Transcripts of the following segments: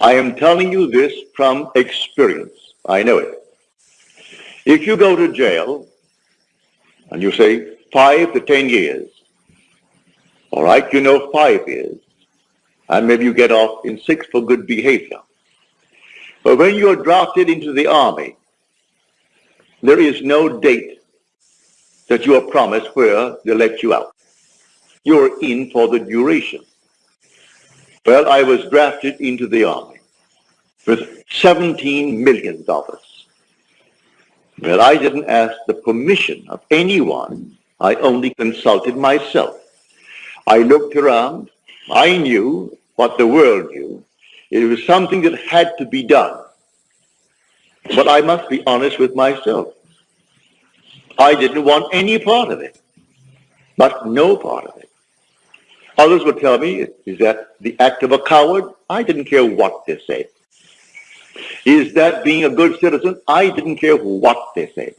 I am telling you this from experience. I know it. If you go to jail and you say five to ten years, all right, you know five years, and maybe you get off in six for good behavior. But when you're drafted into the army, there is no date that you are promised where they let you out. You're in for the duration. Well, I was drafted into the army with $17 million. Well, I didn't ask the permission of anyone. I only consulted myself. I looked around. I knew what the world knew. It was something that had to be done. But I must be honest with myself. I didn't want any part of it, but no part of it. Others would tell me, is that the act of a coward? I didn't care what they said. Is that being a good citizen? I didn't care what they said.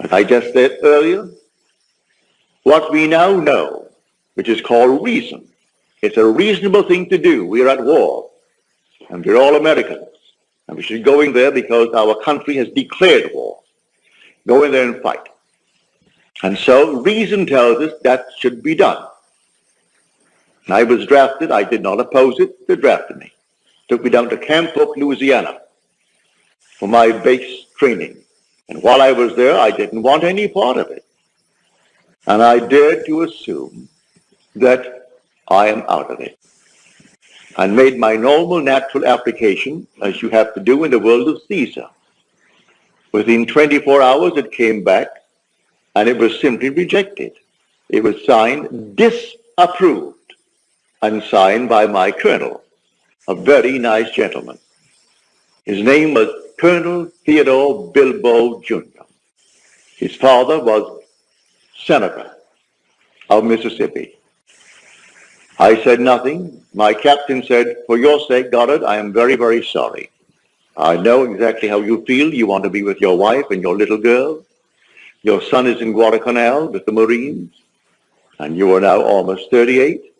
As I just said earlier, what we now know, which is called reason, it's a reasonable thing to do. We are at war, and we're all Americans, and we should go in there because our country has declared war. Go in there and fight. And so reason tells us that should be done. I was drafted. I did not oppose it. They drafted me. Took me down to Camp Polk, Louisiana for my base training. And while I was there, I didn't want any part of it. And I dared to assume that I am out of it. And made my normal natural application, as you have to do in the world of Caesar. Within 24 hours, it came back, and it was simply rejected. It was signed disapproved and signed by my colonel, a very nice gentleman. His name was Colonel Theodore Bilbo Jr. His father was senator of Mississippi. I said nothing. My captain said, for your sake, Goddard, I am very, very sorry. I know exactly how you feel. You want to be with your wife and your little girl. Your son is in Guadalcanal with the Marines, and you are now almost 38.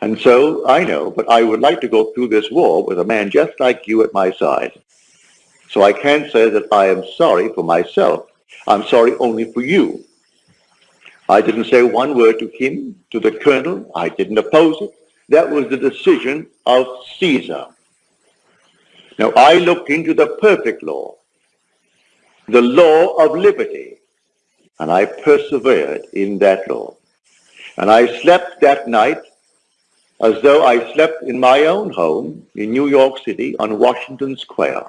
And so I know, but I would like to go through this war with a man just like you at my side. So I can't say that I am sorry for myself. I'm sorry only for you. I didn't say one word to him, to the colonel. I didn't oppose it. That was the decision of Caesar. Now I looked into the perfect law, the law of liberty, and I persevered in that law. And I slept that night as though I slept in my own home in New York City on Washington Square,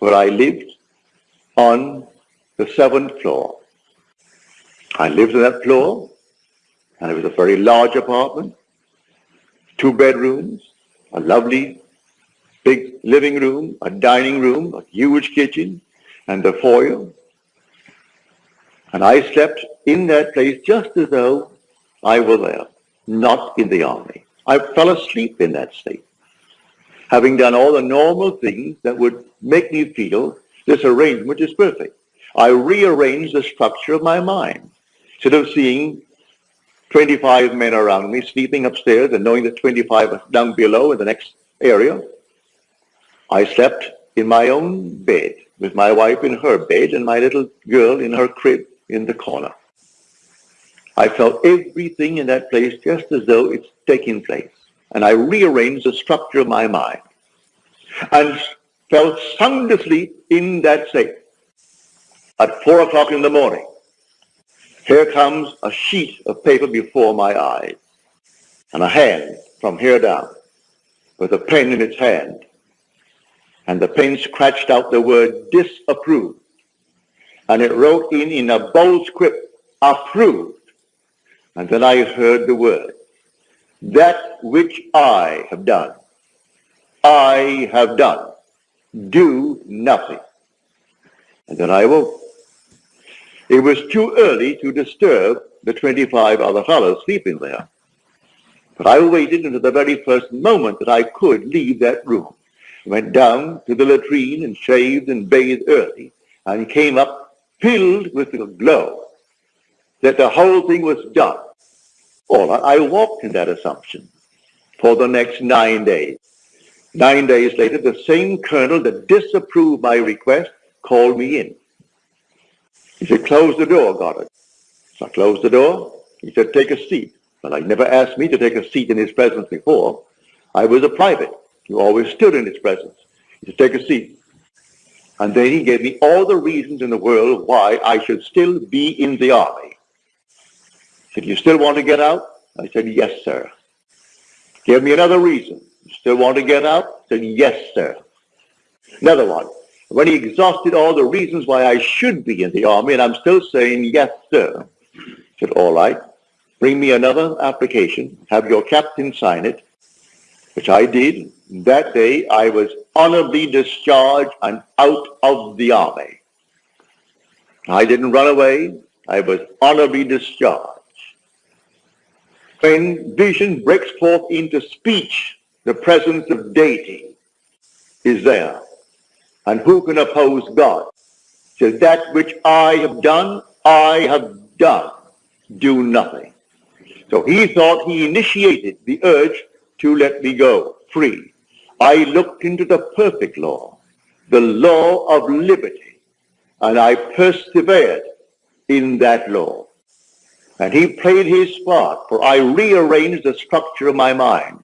where I lived on the seventh floor. I lived on that floor, and it was a very large apartment, two bedrooms, a lovely big living room, a dining room, a huge kitchen, and the foyer. And I slept in that place just as though I were there, not in the army. I fell asleep in that state, having done all the normal things that would make me feel this arrangement is perfect. I rearranged the structure of my mind. Instead of seeing 25 men around me sleeping upstairs and knowing that 25 was down below in the next area, I slept in my own bed with my wife in her bed and my little girl in her crib in the corner. I felt everything in that place just as though it's taking place. And I rearranged the structure of my mind and fell sound asleep in that state. At four o'clock in the morning, here comes a sheet of paper before my eyes and a hand from here down with a pen in its hand and the pen scratched out the word disapproved. And it wrote in, in a bold script, approved. And then I heard the word, that which I have done, I have done. Do nothing. And then I woke. It was too early to disturb the 25 other fellows sleeping there. But I waited until the very first moment that I could leave that room went down to the latrine and shaved and bathed early, and came up filled with the glow that the whole thing was done. All I walked in that assumption. for the next nine days. Nine days later, the same colonel that disapproved my request called me in. He said, close the door, Goddard. So I closed the door. He said, take a seat. Well, he never asked me to take a seat in his presence before. I was a private. You always stood in his presence. He said, take a seat. And then he gave me all the reasons in the world why I should still be in the army. He said, you still want to get out? I said, yes, sir. Give me another reason. You still want to get out? I said, yes, sir. Another one. When he exhausted all the reasons why I should be in the army, and I'm still saying, yes, sir, I said, all right. Bring me another application. Have your captain sign it, which I did. That day, I was honorably discharged and out of the army. I didn't run away. I was honorably discharged. When vision breaks forth into speech, the presence of deity is there. And who can oppose God? So that which I have done, I have done. Do nothing. So he thought he initiated the urge to let me go free. I looked into the perfect law, the law of liberty, and I persevered in that law. And he played his part, for I rearranged the structure of my mind.